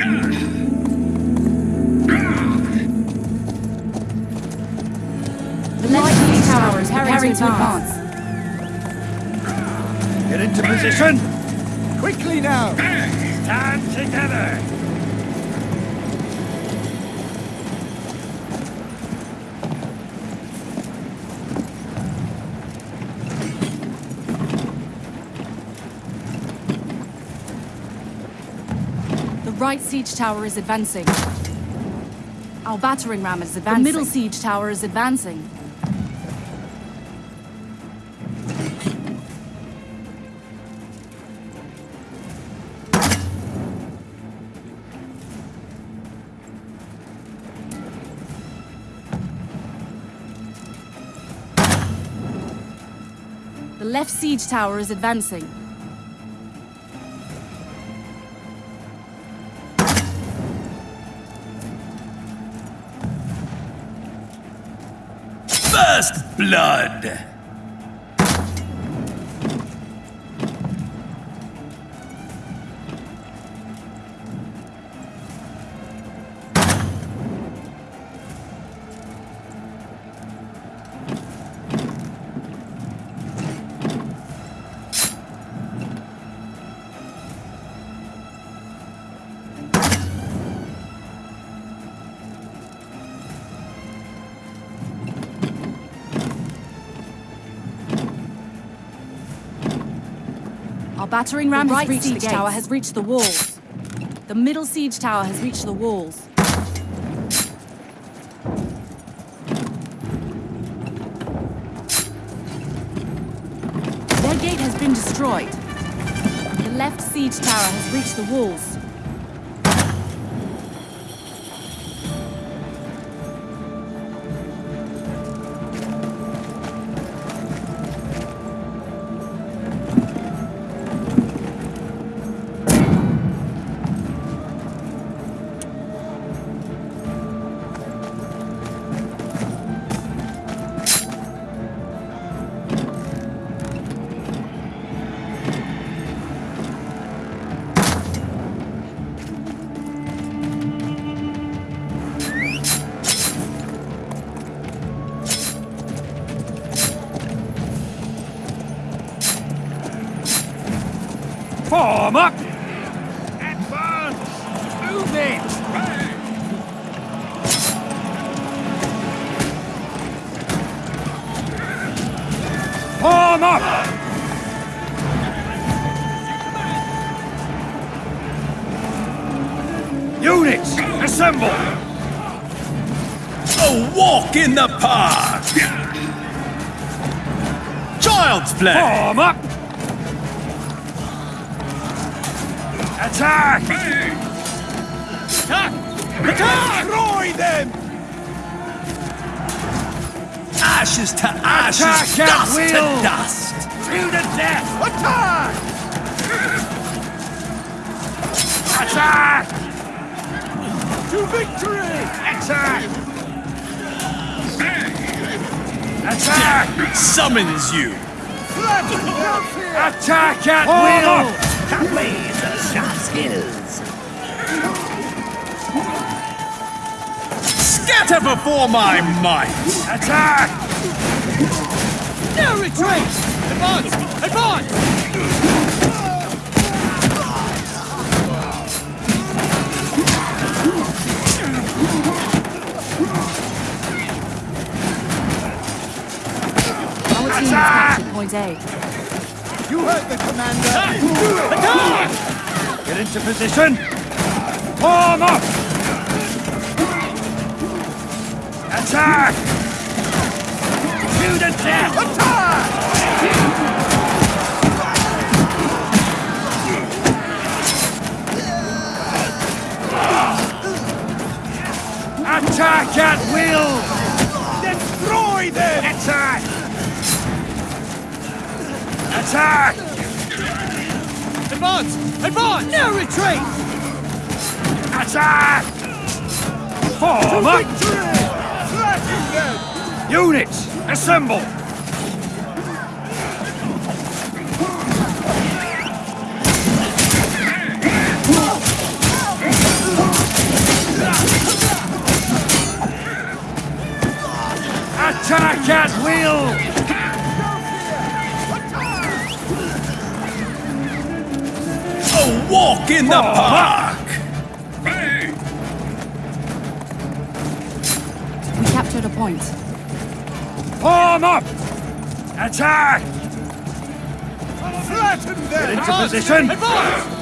The light siege tower is preparing to advance. Get into position! Quickly now! Stand together! Right siege tower is advancing. Our battering ram is advancing. The middle siege tower is advancing. The left siege tower is advancing. Blood! Our battering ram The has right reached the tower has reached the walls. The middle siege tower has reached the walls. Their gate has been destroyed. The left siege tower has reached the walls. Form up! Advance! Move it! Form up! Units, assemble! A walk in the park! Child's play! Form up! Attack! Attack! Attack! Destroy them! Ashes to ashes, Attack dust to dust! To the death! Attack! Attack! To victory! Attack! Attack! Summons you! Attack at will! Blaze of sharp skills! Scatter before my might! Attack! No retreat! Advance! Advance! Our team has Attack! point A. You heard the commander! Attack! Get into position! Form up! Attack! To the death! Attack! Attack at will! Destroy them! Attack! Advance! Advance! Now retreat! Attack! Form up! Units, assemble! Attack at will! Walk in the Form park! We captured a point. Form up! Attack! Flatten them! Into position! Advance!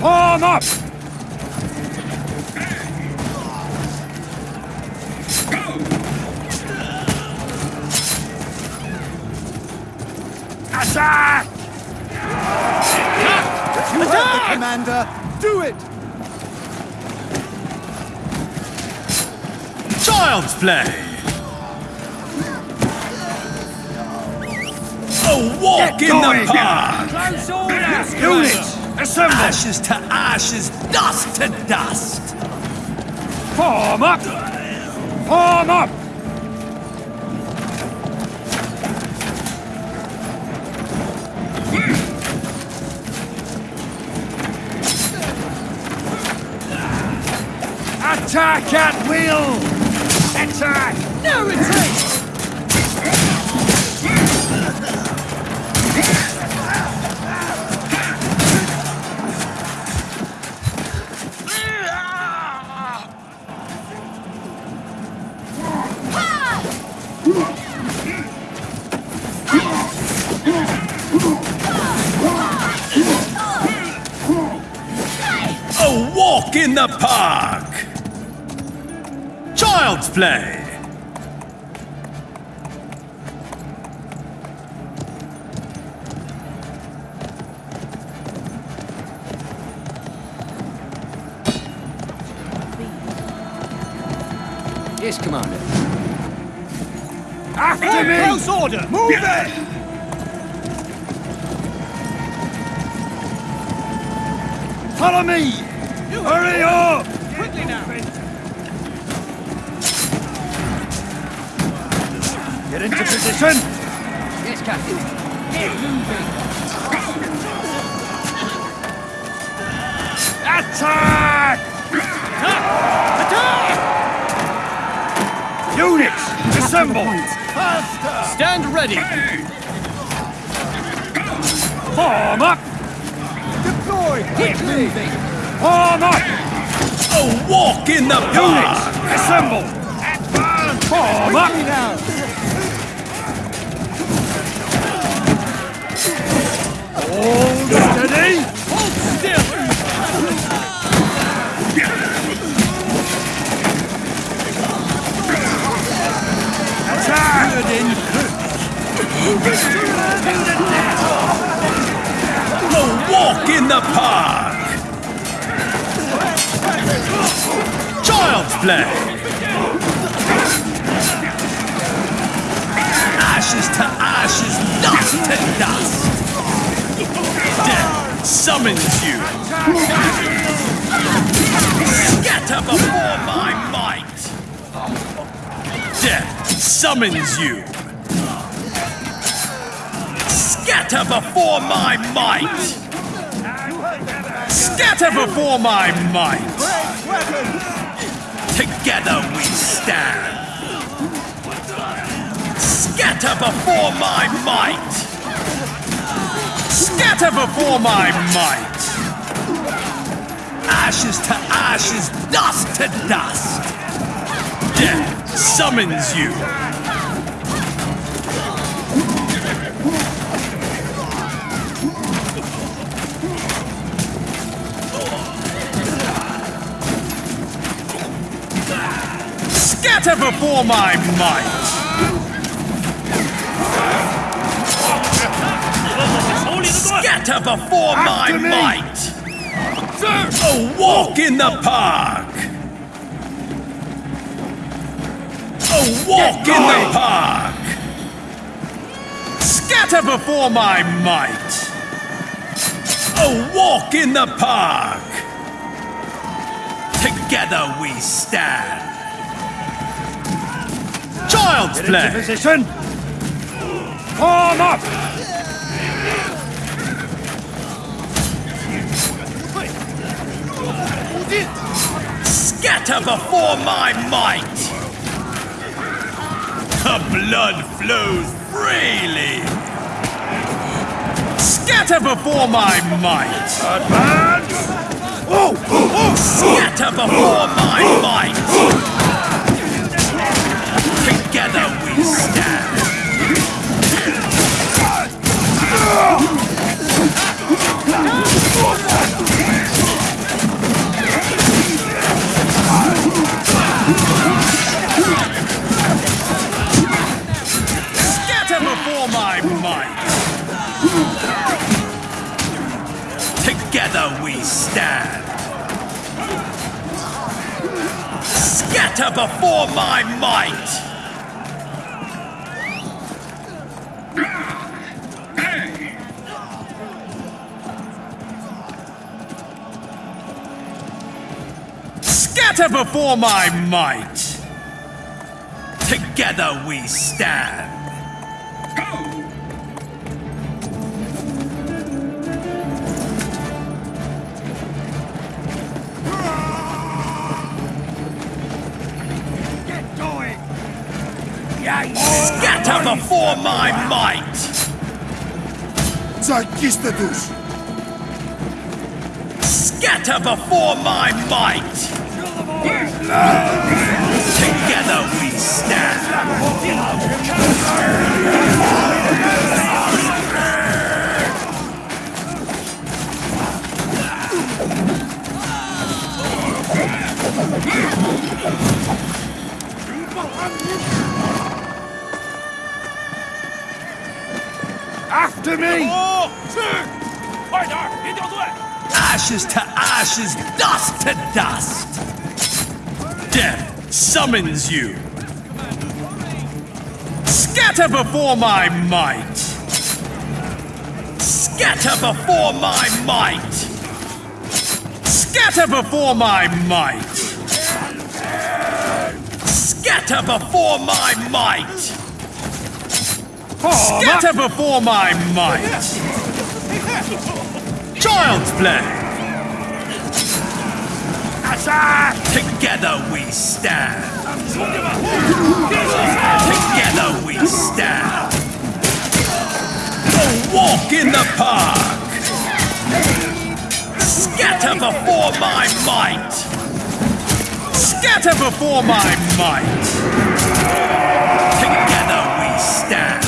Form up! Attack! You heard the commander! Do it! Child's play! A walk Get in going. the park! Close orders! Units, assemble! Ashes to ashes, dust to dust! Form up! Form up! Attack at will! Attack! No retreat! A walk in the park! Child's play! Yes, Commander. After me! Close order! Move it! Follow me! Hurry up! Quickly now! Get into position! Yes, Captain. Get moving! Attack! Attack! Units, assemble! point. Stand ready! Form up! Deploy! Get moving! Form up! A walk in the park! assemble! Advance! Form up! Hold steady! Hold still! Attack! A walk in the park! Child's play! Ashes to ashes, dust to dust! Death summons you! Scatter before my might! Death summons you! Scatter before my might! Scatter before my might! Together we stand! Scatter before my might! Scatter before my might! Ashes to ashes, dust to dust! Death summons you! Scatter before my might! Scatter before my me. might! A walk in the park! A walk in the park! Scatter before my might. A walk in the park. Together we stand. Child's play. position. Form up. Scatter before my might. The blood flows freely. Scatter before my might. Advance. Oh, oh, oh. Scatter before my might. Together we stand. Scatter before my might. Scatter before my might. Together we stand. for my might! Zarkistadush! Scatter before my might! Together we Death summons you. Scatter before my might. Scatter before my might. Scatter before my might. Scatter before my might. Scatter before my might. Child's play. Together we stand. Together we stand. A walk in the park. Scatter before my might. Scatter before my might. Together we stand.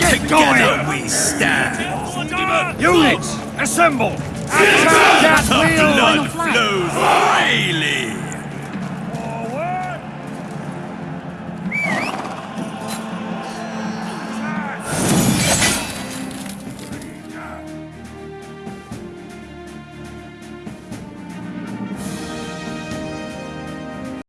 Together we stand. Units, assemble. That The wheel. blood flows freely.